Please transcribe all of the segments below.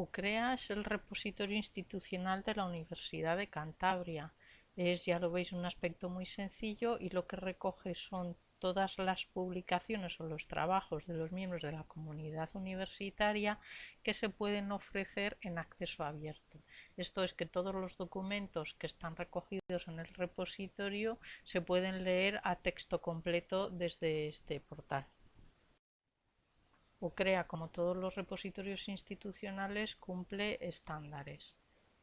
UCREA es el repositorio institucional de la Universidad de Cantabria. Es, ya lo veis, un aspecto muy sencillo y lo que recoge son todas las publicaciones o los trabajos de los miembros de la comunidad universitaria que se pueden ofrecer en acceso abierto. Esto es que todos los documentos que están recogidos en el repositorio se pueden leer a texto completo desde este portal. UCREA, como todos los repositorios institucionales, cumple estándares.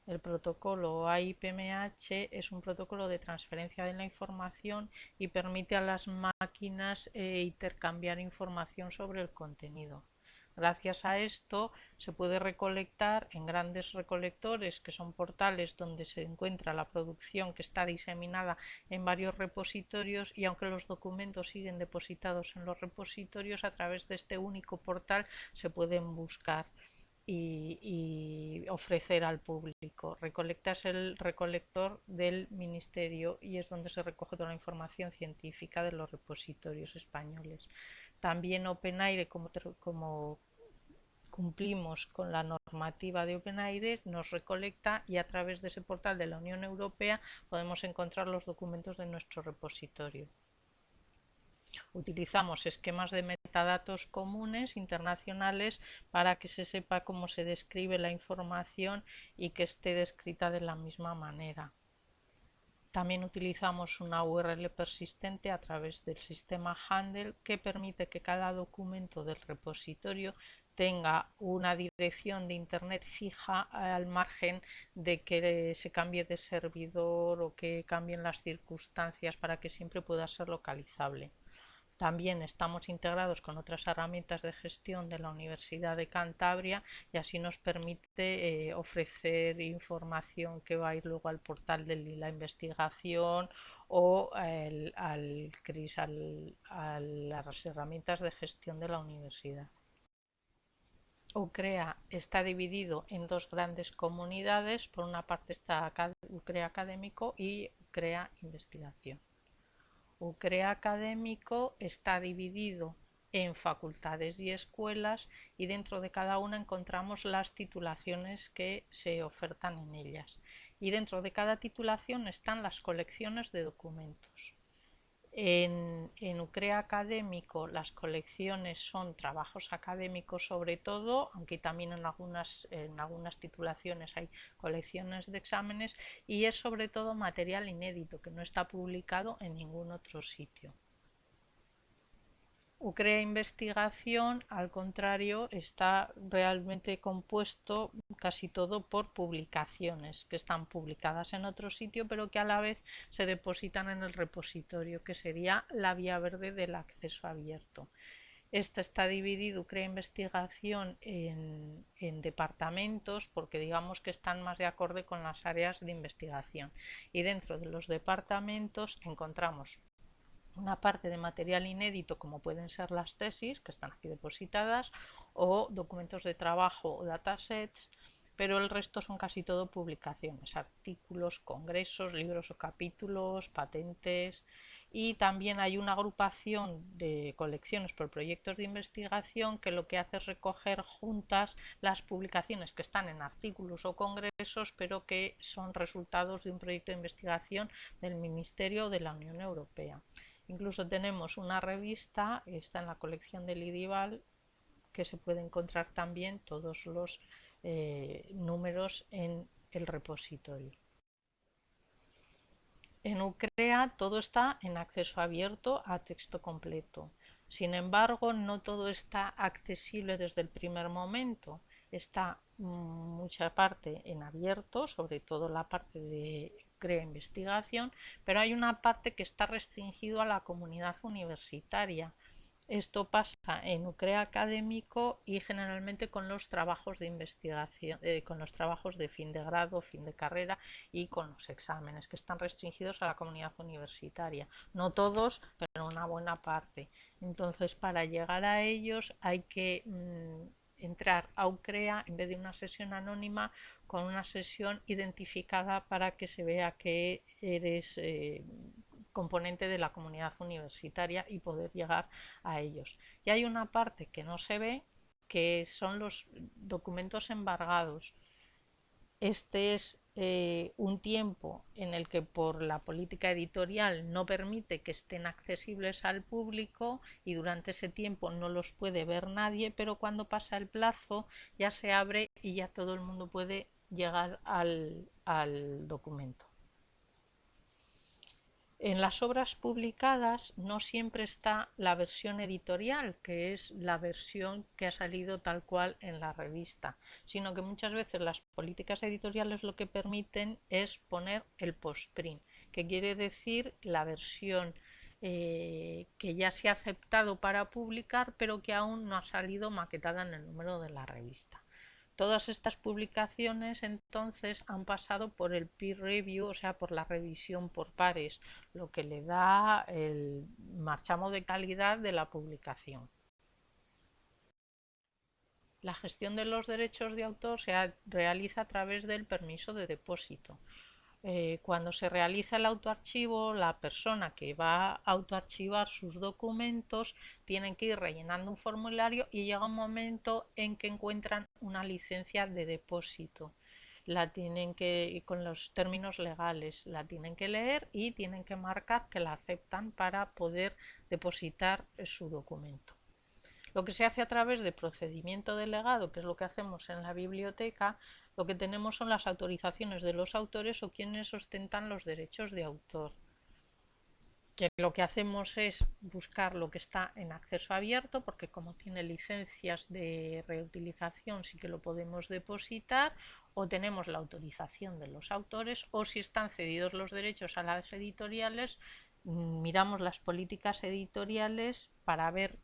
El protocolo AIPMH es un protocolo de transferencia de la información y permite a las máquinas eh, intercambiar información sobre el contenido. Gracias a esto se puede recolectar en grandes recolectores, que son portales donde se encuentra la producción que está diseminada en varios repositorios y aunque los documentos siguen depositados en los repositorios, a través de este único portal se pueden buscar y, ofrecer al público. Recolecta es el recolector del ministerio y es donde se recoge toda la información científica de los repositorios españoles. También OpenAire, como, como cumplimos con la normativa de OpenAire, nos recolecta y a través de ese portal de la Unión Europea podemos encontrar los documentos de nuestro repositorio. Utilizamos esquemas de metadatos comunes internacionales para que se sepa cómo se describe la información y que esté descrita de la misma manera. También utilizamos una URL persistente a través del sistema Handle que permite que cada documento del repositorio tenga una dirección de internet fija al margen de que se cambie de servidor o que cambien las circunstancias para que siempre pueda ser localizable. También estamos integrados con otras herramientas de gestión de la Universidad de Cantabria y así nos permite eh, ofrecer información que va a ir luego al portal de la investigación o al, a las herramientas de gestión de la universidad. UCREA está dividido en dos grandes comunidades. Por una parte está UCREA Académico y UCREA Investigación. UCREA académico está dividido en facultades y escuelas y dentro de cada una encontramos las titulaciones que se ofertan en ellas. Y dentro de cada titulación están las colecciones de documentos. En, UCREA académico las colecciones son trabajos académicos sobre todo, aunque también en algunas, en algunas titulaciones hay colecciones de exámenes y es sobre todo material inédito que no está publicado en ningún otro sitio. UCREA Investigación, al contrario, está realmente compuesto casi todo por publicaciones que están publicadas en otro sitio, pero que a la vez se depositan en el repositorio, que sería la vía verde del acceso abierto. Esta está dividido, UCREA Investigación, en, en, departamentos porque digamos que están más de acorde con las áreas de investigación. Y dentro de los departamentos encontramos una parte de material inédito como pueden ser las tesis que están aquí depositadas o documentos de trabajo o datasets pero el resto son casi todo publicaciones, artículos, congresos, libros o capítulos, patentes y también hay una agrupación de colecciones por proyectos de investigación que lo que hace es recoger juntas las publicaciones que están en artículos o congresos pero que son resultados de un proyecto de investigación del Ministerio de la Unión Europea. Incluso tenemos una revista, está en la colección del IDIVAL, que se puede encontrar también todos los eh, números en el repositorio. En UCREA todo está en acceso abierto a texto completo. Sin embargo, no todo está accesible desde el primer momento. Está mm, mucha parte en abierto, sobre todo la parte de crea investigación, pero hay una parte que está restringido a la comunidad universitaria. Esto pasa en UCREA académico y generalmente con los trabajos de investigación, eh, con los trabajos de fin de grado, fin de carrera y con los exámenes que están restringidos a la comunidad universitaria. No todos, pero una buena parte. Entonces, para llegar a ellos hay que mm, entrar a UCREA en vez de una sesión anónima con una sesión identificada para que se vea que eres eh, componente de la comunidad universitaria y poder llegar a ellos. Y hay una parte que no se ve que son los documentos embargados. Este es eh, un tiempo en el que por la política editorial no permite que estén accesibles al público y durante ese tiempo no los puede ver nadie, pero cuando pasa el plazo ya se abre y ya todo el mundo puede llegar al documento. En las obras publicadas no siempre está la versión editorial, que es la versión que ha salido tal cual en la revista, sino que muchas veces las políticas editoriales lo que permiten es poner el postprint, que quiere decir la versión eh, que ya se ha aceptado para publicar, pero que aún no ha salido maquetada en el número de la revista. Todas estas publicaciones entonces han pasado por el peer review, o sea, por la revisión por pares, lo que le da el marchamo de calidad de la publicación. La gestión de los derechos de autor se realiza a través del permiso de depósito. Eh, cuando se realiza el autoarchivo, la persona que va a autoarchivar sus documentos tiene que ir rellenando un formulario y llega un momento en que encuentran una licencia de depósito. La tienen que, con los términos legales, la tienen que leer y tienen que marcar que la aceptan para poder depositar su documento. Lo que se hace a través de procedimiento delegado, que es lo que hacemos en la biblioteca, lo que tenemos son las autorizaciones de los autores o quienes ostentan los derechos de autor. Que lo que hacemos es buscar lo que está en acceso abierto, porque como tiene licencias de reutilización sí que lo podemos depositar, o tenemos la autorización de los autores, o si están cedidos los derechos a las editoriales, mm, miramos las políticas editoriales para ver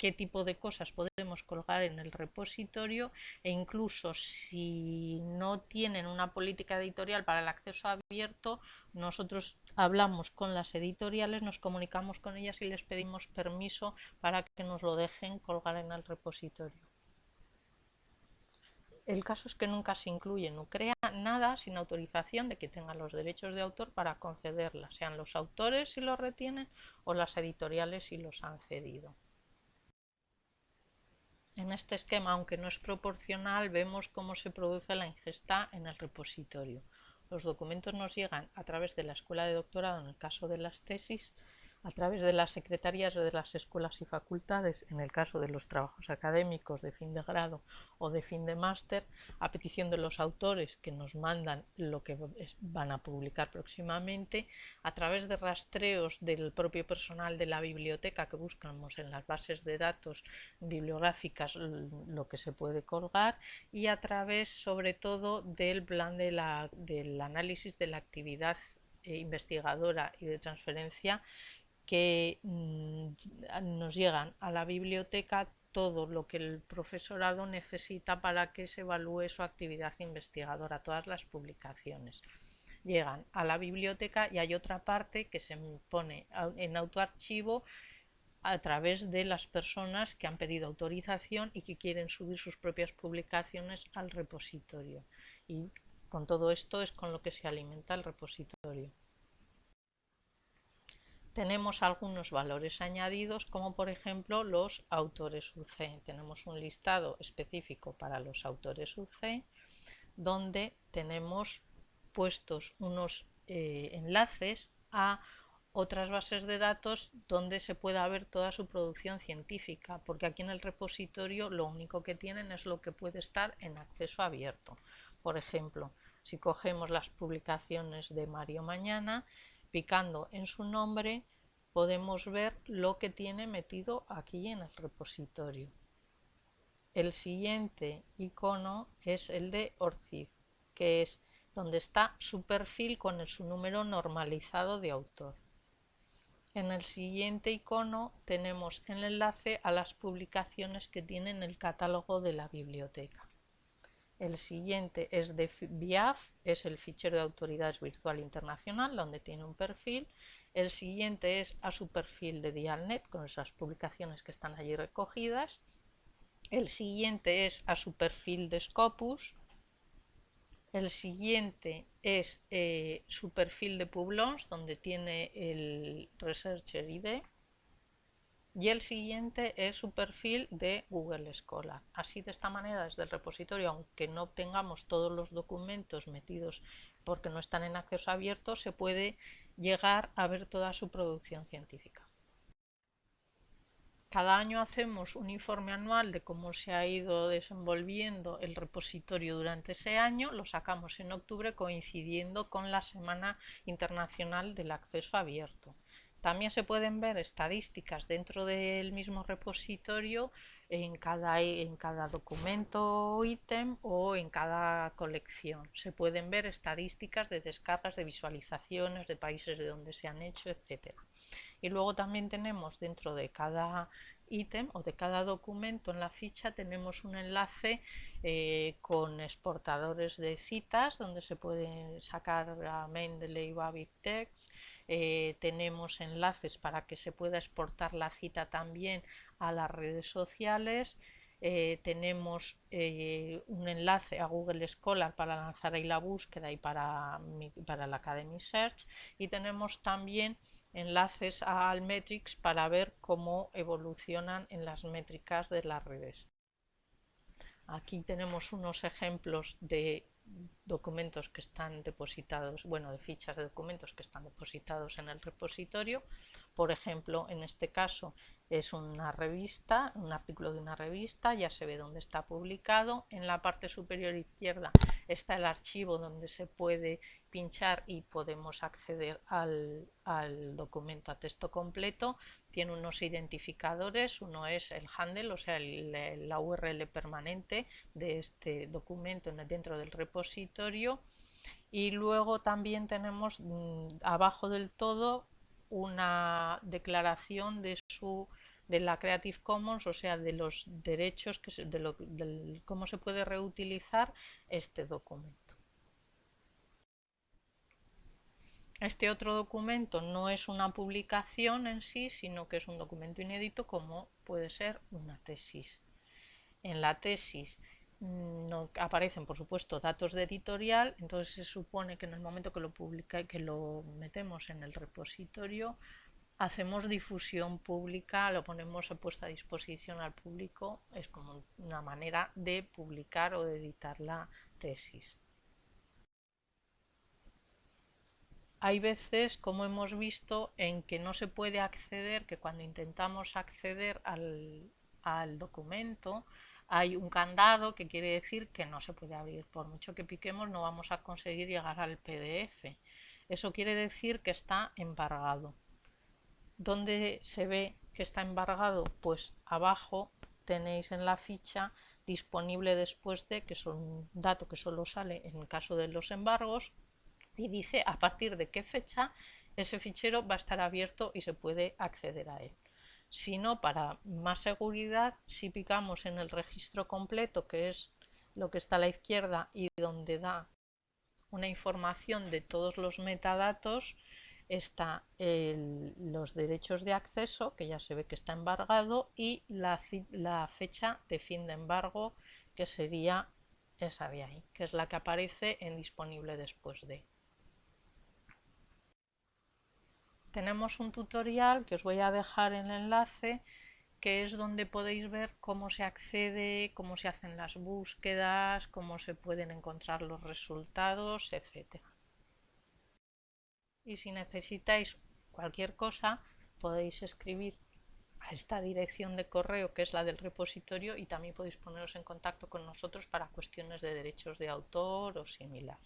qué tipo de cosas podemos colgar en el repositorio e incluso si no tienen una política editorial para el acceso abierto, nosotros hablamos con las editoriales, nos comunicamos con ellas y les pedimos permiso para que nos lo dejen colgar en el repositorio. El caso es que nunca se incluye, no crea nada sin autorización de que tengan los derechos de autor para concederla, sean los autores si los retienen o las editoriales si los han cedido. En este esquema, aunque no es proporcional, vemos cómo se produce la ingesta en el repositorio. Los documentos nos llegan a través de la escuela de doctorado en el caso de las tesis, a través de las secretarías de las escuelas y facultades, en el caso de los trabajos académicos de fin de grado o de fin de máster, a petición de los autores que nos mandan lo que van a publicar próximamente, a través de rastreos del propio personal de la biblioteca que buscamos en las bases de datos bibliográficas lo que se puede colgar y a través sobre todo del plan de la, del análisis de la actividad eh, investigadora y de transferencia que mm, nos llegan a la biblioteca todo lo que el profesorado necesita para que se evalúe su actividad investigadora, todas las publicaciones. Llegan a la biblioteca y hay otra parte que se pone en autoarchivo a través de las personas que han pedido autorización y que quieren subir sus propias publicaciones al repositorio. Y con todo esto es con lo que se alimenta el repositorio tenemos algunos valores añadidos como por ejemplo los autores UC. Tenemos un listado específico para los autores UC donde tenemos puestos unos eh, enlaces a otras bases de datos donde se pueda ver toda su producción científica, porque aquí en el repositorio lo único que tienen es lo que puede estar en acceso abierto. Por ejemplo, si cogemos las publicaciones de Mario Mañana, Picando en su nombre podemos ver lo que tiene metido aquí en el repositorio. El siguiente icono es el de ORCID, que es donde está su perfil con su número normalizado de autor. En el siguiente icono tenemos el enlace a las publicaciones que tienen el catálogo de la biblioteca. El siguiente es de BIAF, es el fichero de autoridades virtual internacional, donde tiene un perfil. El siguiente es a su perfil de Dialnet, con esas publicaciones que están allí recogidas. El siguiente es a su perfil de Scopus. El siguiente es eh, su perfil de Publons, donde tiene el Researcher ID. Y el siguiente es su perfil de Google Scholar. Así de esta manera desde el repositorio, aunque no tengamos todos los documentos metidos porque no están en acceso abierto, se puede llegar a ver toda su producción científica. Cada año hacemos un informe anual de cómo se ha ido desenvolviendo el repositorio durante ese año, lo sacamos en octubre coincidiendo con la Semana Internacional del Acceso Abierto. También se pueden ver estadísticas dentro del mismo repositorio en cada, en cada documento o ítem o en cada colección. Se pueden ver estadísticas de descargas, de visualizaciones, de países de donde se han hecho, etc. Y luego también tenemos dentro de cada ítem o de cada documento en la ficha tenemos un enlace eh, con exportadores de citas donde se puede sacar a Mendeley o a BibTeX. Eh, tenemos enlaces para que se pueda exportar la cita también a las redes sociales. Eh, tenemos un enlace a Google Scholar para lanzar ahí la búsqueda y para, para la Academy Search y tenemos también enlaces a Almetrics para ver cómo evolucionan en las métricas de las redes. Aquí tenemos unos ejemplos de documentos que están depositados, bueno, de fichas de documentos que están depositados en el repositorio. Por ejemplo, en este caso es una revista, un artículo de una revista, ya se ve dónde está publicado. En la parte superior izquierda está el archivo donde se puede pinchar y podemos acceder al, documento a texto completo. Tiene unos identificadores, uno es el handle, o sea, la URL permanente de este documento dentro del repositorio. Y luego también tenemos mm, abajo del todo una declaración de su de la Creative Commons, o sea, de los derechos, que de, cómo se puede reutilizar este documento. Este otro documento no es una publicación en sí, sino que es un documento inédito como puede ser una tesis. En la tesis no aparecen, por supuesto, datos de editorial, entonces se supone que en el momento que lo publica, que lo metemos en el repositorio, hacemos difusión pública, lo ponemos puesta a disposición al público, es como una manera de publicar o de editar la tesis. Hay veces, como hemos visto, en que no se puede acceder, que cuando intentamos acceder al, al documento hay un candado que quiere decir que no se puede abrir. Por mucho que piquemos no vamos a conseguir llegar al PDF. Eso quiere decir que está embargado. ¿Dónde se ve que está embargado? Pues abajo tenéis en la ficha disponible después de, que es un dato que solo sale en el caso de los embargos, y dice a partir de qué fecha ese fichero va a estar abierto y se puede acceder a él. Si no, para más seguridad, si picamos en el registro completo, que es lo que está a la izquierda y donde da una información de todos los metadatos, está los derechos de acceso, que ya se ve que está embargado, y la, la, fecha de fin de embargo, que sería esa de ahí, que es la que aparece en disponible después de. Tenemos un tutorial que os voy a dejar el enlace, que es donde podéis ver cómo se accede, cómo se hacen las búsquedas, cómo se pueden encontrar los resultados, etcétera y si necesitáis cualquier cosa podéis escribir a esta dirección de correo que es la del repositorio y también podéis poneros en contacto con nosotros para cuestiones de derechos de autor o similar.